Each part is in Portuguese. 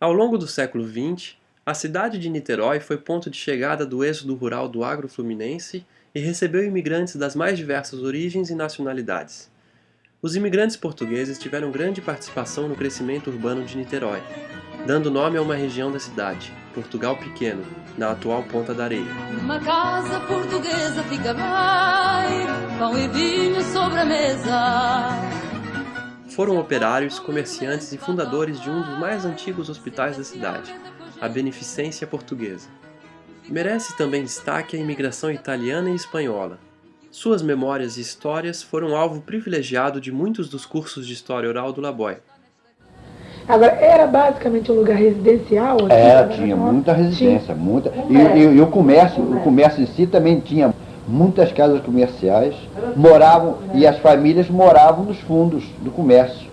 Ao longo do século XX, a cidade de Niterói foi ponto de chegada do êxodo rural do agro fluminense e recebeu imigrantes das mais diversas origens e nacionalidades. Os imigrantes portugueses tiveram grande participação no crescimento urbano de Niterói, dando nome a uma região da cidade, Portugal Pequeno, na atual Ponta da Areia. Uma casa portuguesa fica bem, pão e vinho sobre a mesa foram operários, comerciantes e fundadores de um dos mais antigos hospitais da cidade, a Beneficência Portuguesa. Merece também destaque a imigração italiana e espanhola. Suas memórias e histórias foram alvo privilegiado de muitos dos cursos de História Oral do Laboy. Agora, era basicamente um lugar residencial? Aqui, era, tinha muita residência, tinha. muita. E, e, e, o comércio, o comércio em si também tinha muitas casas comerciais, moravam, e as famílias moravam nos fundos do comércio.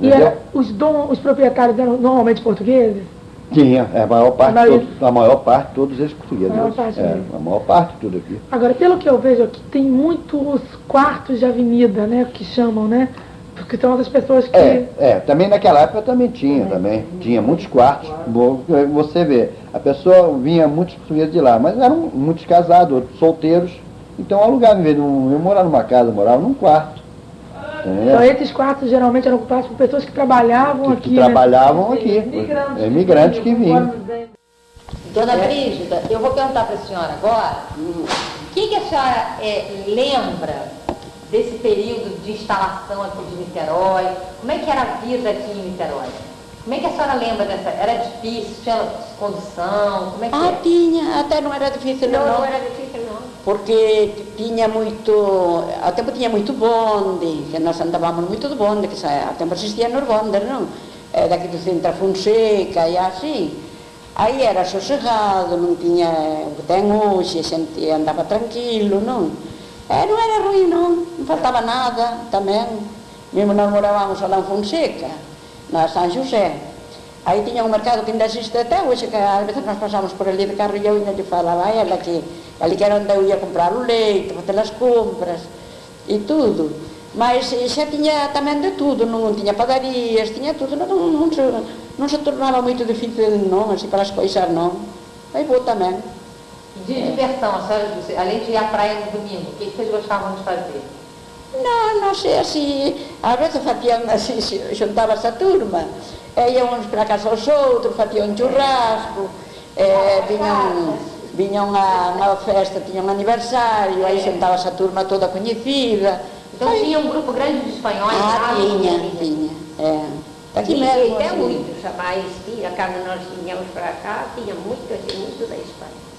E era, os, dom, os proprietários eram normalmente portugueses? Tinha, é, a maior parte, a, todos, a maior parte todos eles portugueses. A maior parte, é, a maior parte tudo aqui. Agora, pelo que eu vejo aqui, tem muitos quartos de avenida, né, que chamam, né? Porque são as pessoas que... É, é, também naquela época também tinha, também. Tinha muitos quartos. Você vê, a pessoa vinha muitos portugueses de lá, mas eram muitos casados, outros solteiros. Então alugavam, em vez de um, eu morar numa casa, morava num quarto. Então esses quartos geralmente eram ocupados por pessoas que trabalhavam que, aqui, que né? trabalhavam aqui, imigrantes, imigrantes que vinham. Dona Brígida, eu vou perguntar para a senhora agora, o que, que a senhora é, lembra desse período de instalação aqui de Niterói? Como é que era a vida aqui em Niterói? Como é que a senhora lembra dessa? Era difícil? Tinha condução? Como é que Ah, é? tinha, até não era difícil não. Não, não era difícil não. Porque tinha muito, ao tempo tinha muito bonde, que nós andávamos muito de bonde, que ao tempo existiam nos bondes, não? É, daqui do centro a Fonseca e assim. Aí era sossegado, não tinha o que tem hoje, a gente andava tranquilo, não? Eh, é, não era ruim não, não faltava nada também. Mesmo nós morávamos lá em Fonseca, na São José. Aí tinha um mercado que ainda existe até hoje, que às vezes nós pasamos por ali de carro e eu ainda lhe falava a ela que ali que era onde eu ia comprar o leite, fazer as compras e tudo. Mas xa tiña tamén de tudo, non tiña padarías, tiña tudo, non, non, non, se, non se tornaba moito difícil, non, así para as coisas, non. Aí vou tamén. De diversão, a senhora, além de ir à praia no domingo, o que vocês gostavam de fazer? Não, não sei, assim, às vezes faziam, assim, juntava-se a turma, é, iam uns para casa aos outros, faziam um churrasco, é, vinham, vinham a uma festa, tinham um aniversário, aí juntava-se a turma toda conhecida. Então aí, tinha um grupo grande de espanhóis ah, lá? tinha, tinha, é. Aqui mesmo, até assim. muitos, mas tinha, quando nós vinhamos para cá, tinha muito, assim, muito da Espanha.